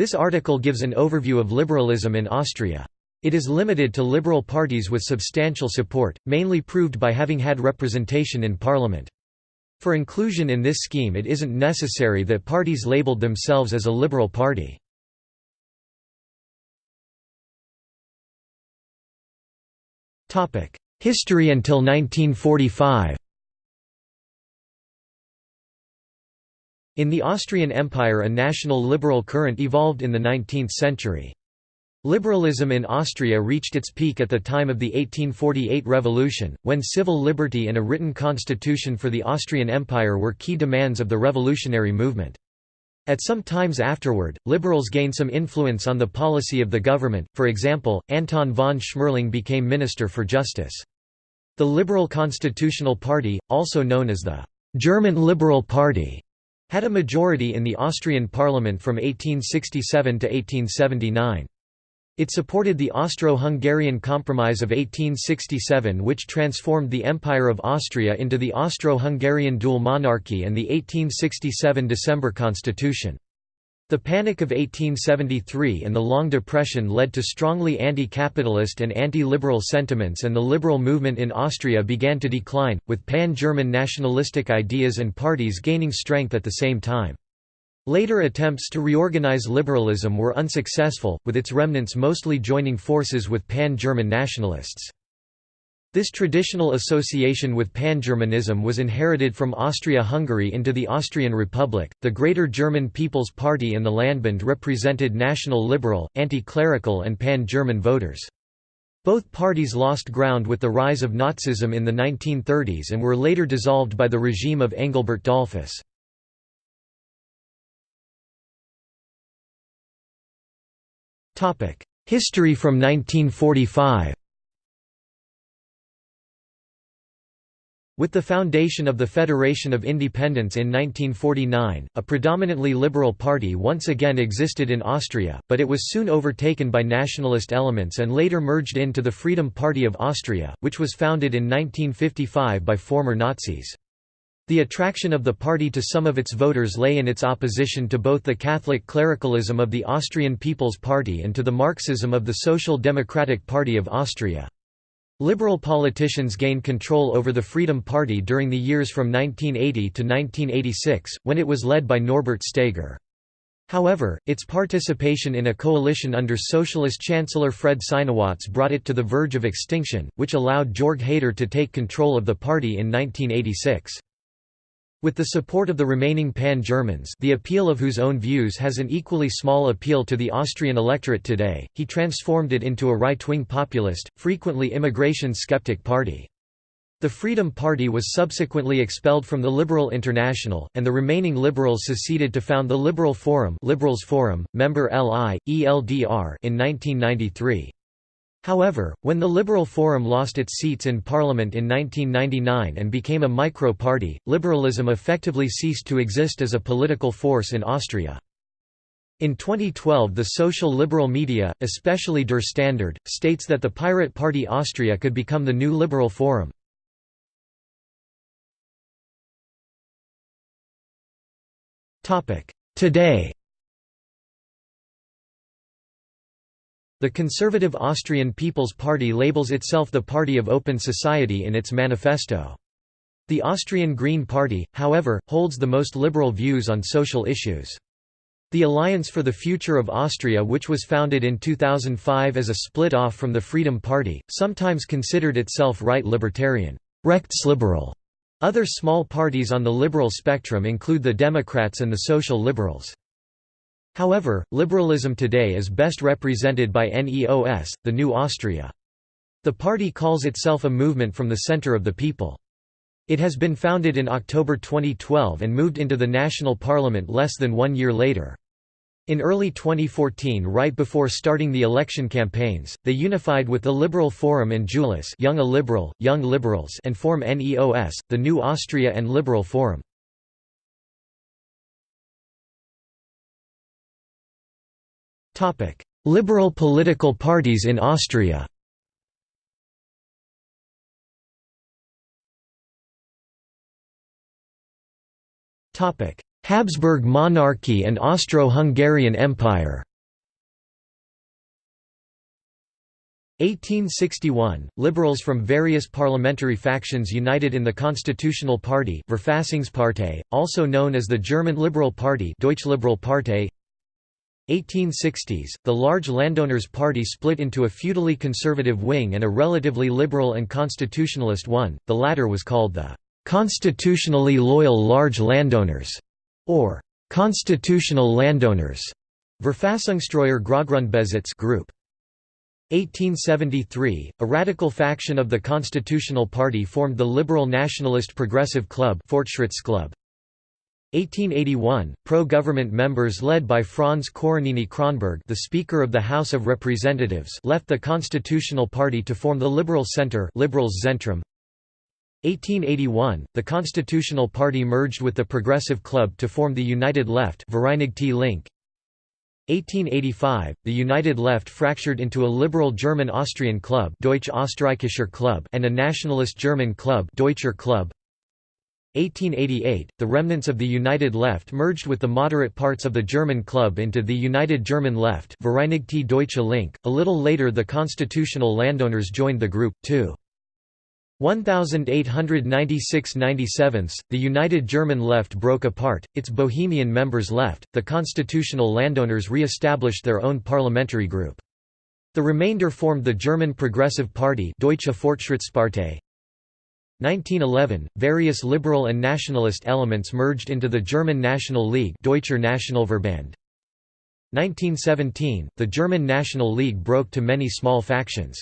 This article gives an overview of liberalism in Austria. It is limited to liberal parties with substantial support, mainly proved by having had representation in parliament. For inclusion in this scheme it isn't necessary that parties labeled themselves as a liberal party. History until 1945 In the Austrian Empire a national liberal current evolved in the 19th century. Liberalism in Austria reached its peak at the time of the 1848 revolution, when civil liberty and a written constitution for the Austrian Empire were key demands of the revolutionary movement. At some times afterward, liberals gained some influence on the policy of the government, for example, Anton von Schmerling became Minister for Justice. The Liberal Constitutional Party, also known as the German Liberal Party, had a majority in the Austrian parliament from 1867 to 1879. It supported the Austro-Hungarian Compromise of 1867 which transformed the Empire of Austria into the Austro-Hungarian dual monarchy and the 1867 December Constitution. The Panic of 1873 and the Long Depression led to strongly anti-capitalist and anti-liberal sentiments and the liberal movement in Austria began to decline, with pan-German nationalistic ideas and parties gaining strength at the same time. Later attempts to reorganize liberalism were unsuccessful, with its remnants mostly joining forces with pan-German nationalists. This traditional association with Pan-Germanism was inherited from Austria-Hungary into the Austrian Republic. The Greater German People's Party and the Landbund represented national liberal, anti-clerical and pan-German voters. Both parties lost ground with the rise of Nazism in the 1930s and were later dissolved by the regime of Engelbert Dollfuss. History from 1945 With the foundation of the Federation of Independence in 1949, a predominantly liberal party once again existed in Austria, but it was soon overtaken by nationalist elements and later merged into the Freedom Party of Austria, which was founded in 1955 by former Nazis. The attraction of the party to some of its voters lay in its opposition to both the Catholic clericalism of the Austrian People's Party and to the Marxism of the Social Democratic Party of Austria. Liberal politicians gained control over the Freedom Party during the years from 1980 to 1986, when it was led by Norbert Steger. However, its participation in a coalition under Socialist Chancellor Fred Sinowatz brought it to the verge of extinction, which allowed Jörg Haider to take control of the party in 1986. With the support of the remaining Pan-Germans the appeal of whose own views has an equally small appeal to the Austrian electorate today, he transformed it into a right-wing populist, frequently immigration-skeptic party. The Freedom Party was subsequently expelled from the Liberal International, and the remaining liberals seceded to found the Liberal Forum, Liberales Forum member LI, ELDR in 1993. However, when the Liberal Forum lost its seats in parliament in 1999 and became a micro-party, liberalism effectively ceased to exist as a political force in Austria. In 2012 the social liberal media, especially Der Standard, states that the Pirate Party Austria could become the new Liberal Forum. Today The conservative Austrian People's Party labels itself the Party of Open Society in its manifesto. The Austrian Green Party, however, holds the most liberal views on social issues. The Alliance for the Future of Austria which was founded in 2005 as a split-off from the Freedom Party, sometimes considered itself right-libertarian Rechtsliberal". Other small parties on the liberal spectrum include the Democrats and the Social Liberals. However, liberalism today is best represented by NEOS, the New Austria. The party calls itself a movement from the center of the people. It has been founded in October 2012 and moved into the national parliament less than one year later. In early 2014 right before starting the election campaigns, they unified with the Liberal Forum and Julis Young Liberal, Young Liberals and form NEOS, the New Austria and Liberal Forum. Liberal political parties in Austria. Habsburg monarchy and Austro-Hungarian Empire. 1861 – Liberals from various parliamentary factions united in the Constitutional Party Verfassungspartei, also known as the German Liberal Party Deutsche Liberal Partei 1860s, the large landowners' party split into a feudally conservative wing and a relatively liberal and constitutionalist one, the latter was called the «constitutionally loyal large landowners» or «constitutional landowners» Verfassungstreuer Großgrundbesitz group. 1873, a radical faction of the Constitutional Party formed the Liberal Nationalist Progressive Club 1881, pro-government members led by Franz Coronini Cronberg the Speaker of the House of Representatives left the Constitutional Party to form the Liberal Centre Liberales Zentrum. 1881, the Constitutional Party merged with the Progressive Club to form the United Left Vereinigte Linke. 1885, the United Left fractured into a liberal German-Austrian club Deutsch-Österreichischer Club and a nationalist German club Deutscher Club. 1888, the remnants of the United Left merged with the moderate parts of the German club into the United German Left Vereinigte Deutsche Linke. A little later the constitutional landowners joined the group, too. 1896–97, the United German Left broke apart, its Bohemian members left, the constitutional landowners re-established their own parliamentary group. The remainder formed the German Progressive Party Deutsche Fortschrittspartei. 1911, various liberal and nationalist elements merged into the German National League Deutscher Nationalverband. 1917, the German National League broke to many small factions.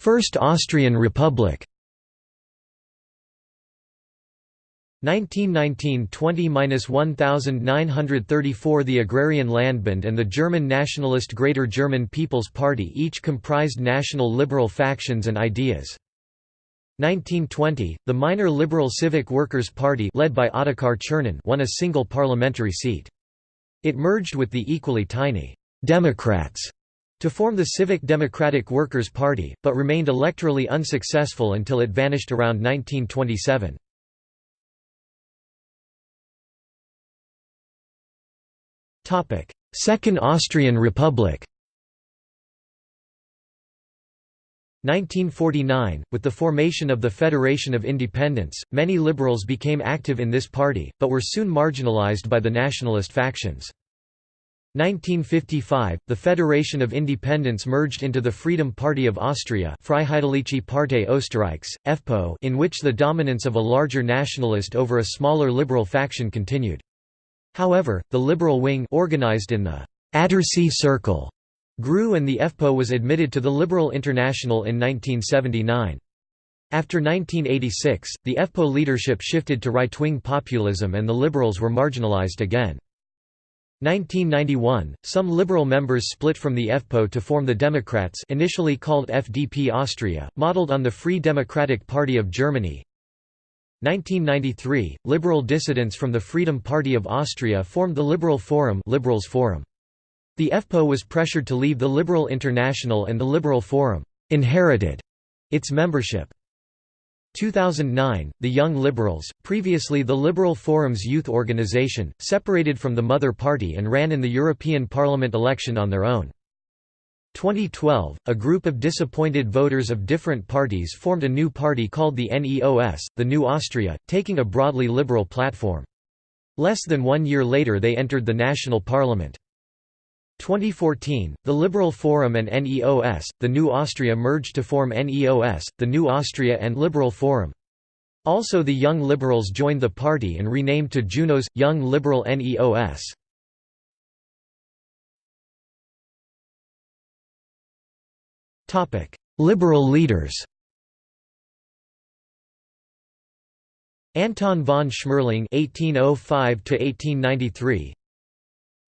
First Austrian Republic 1919 20–1934 The Agrarian Landbund and the German nationalist Greater German People's Party each comprised national liberal factions and ideas. 1920, the minor Liberal Civic Workers' Party led by Ottokar Czernin won a single parliamentary seat. It merged with the equally tiny «Democrats» to form the Civic Democratic Workers' Party, but remained electorally unsuccessful until it vanished around 1927. Second Austrian Republic 1949, with the formation of the Federation of Independence, many liberals became active in this party, but were soon marginalized by the nationalist factions. 1955, the Federation of Independence merged into the Freedom Party of Austria Freiheitliche Partei Österreichs, FPÖ in which the dominance of a larger nationalist over a smaller liberal faction continued. However, the liberal wing organized in the Attersee Circle grew and the FPÖ was admitted to the Liberal International in 1979. After 1986, the FPÖ leadership shifted to right-wing populism and the liberals were marginalized again. 1991, some liberal members split from the FPÖ to form the Democrats initially called FDP Austria, modeled on the Free Democratic Party of Germany. 1993, liberal dissidents from the Freedom Party of Austria formed the Liberal Forum, Liberales Forum. The FPÖ was pressured to leave the Liberal International and the Liberal Forum inherited its membership. 2009, the Young Liberals, previously the Liberal Forum's youth organization, separated from the Mother Party and ran in the European Parliament election on their own. 2012, a group of disappointed voters of different parties formed a new party called the NEOS, the New Austria, taking a broadly liberal platform. Less than one year later they entered the national parliament. 2014, the Liberal Forum and NEOS, the New Austria merged to form NEOS, the New Austria and Liberal Forum. Also the Young Liberals joined the party and renamed to Junos, Young Liberal NEOS. Liberal leaders Anton von Schmerling (1805–1893),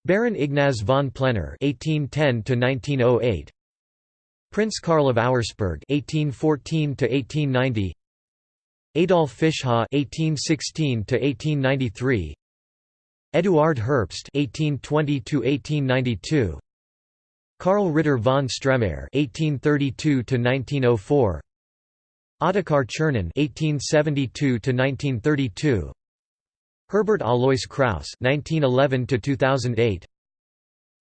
Baron Ignaz von Plener (1810–1908), Prince Karl of Auersperg (1814–1890), Adolf Fischhof (1816–1893), Eduard Herbst (1820–1892), Karl Ritter von Stremayr (1832–1904), Ottokar Czernin (1872–1932), Herbert Alois Kraus (1911–2008),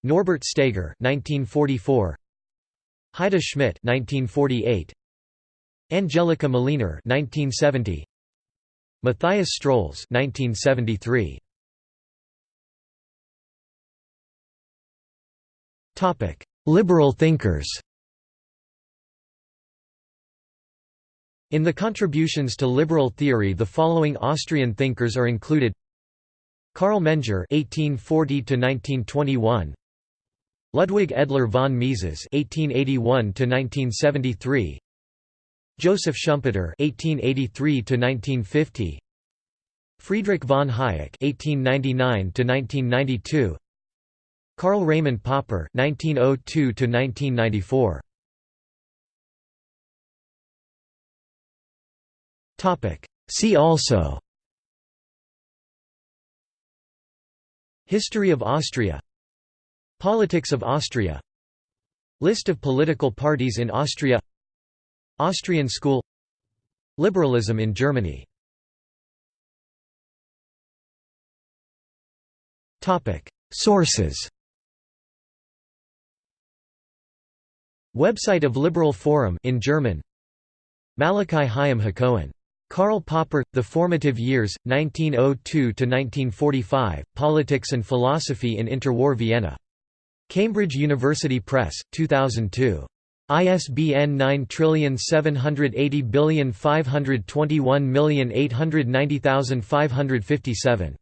Norbert Steger (1944), Heide Schmidt (1948), Angelika Mlinar (1970), Matthias Strolz (1973). Topic: Liberal thinkers. In the contributions to liberal theory the following Austrian thinkers are included. Carl Menger (1840–1921), Ludwig Edler von Mises (1881–1973), Joseph Schumpeter (1883–1950), Friedrich von Hayek (1899–1992), Karl Raimund Popper (1902–1994). Topic See also History of Austria Politics of Austria List of political parties in Austria Austrian school Liberalism in Germany Sources Website of Liberal Forum in German Malachi Chaim Hakohen Karl Popper, The Formative Years, 1902–1945, Politics and Philosophy in Interwar Vienna. Cambridge University Press, 2002. ISBN 9780521890557.